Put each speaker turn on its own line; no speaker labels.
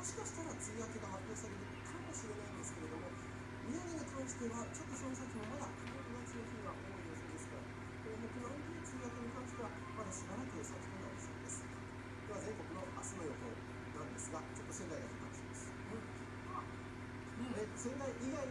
もしかしたら梅雨明けが発表されるかもしれないんですけれども宮城に関してはちょっとその先もまだ曇りがちの日が多い予想ですから東北の梅雨明けに関してはまだしばらく先となりそうです。では全国の明日の予報なんですがちょっと仙台が比較します、うん。え仙台以外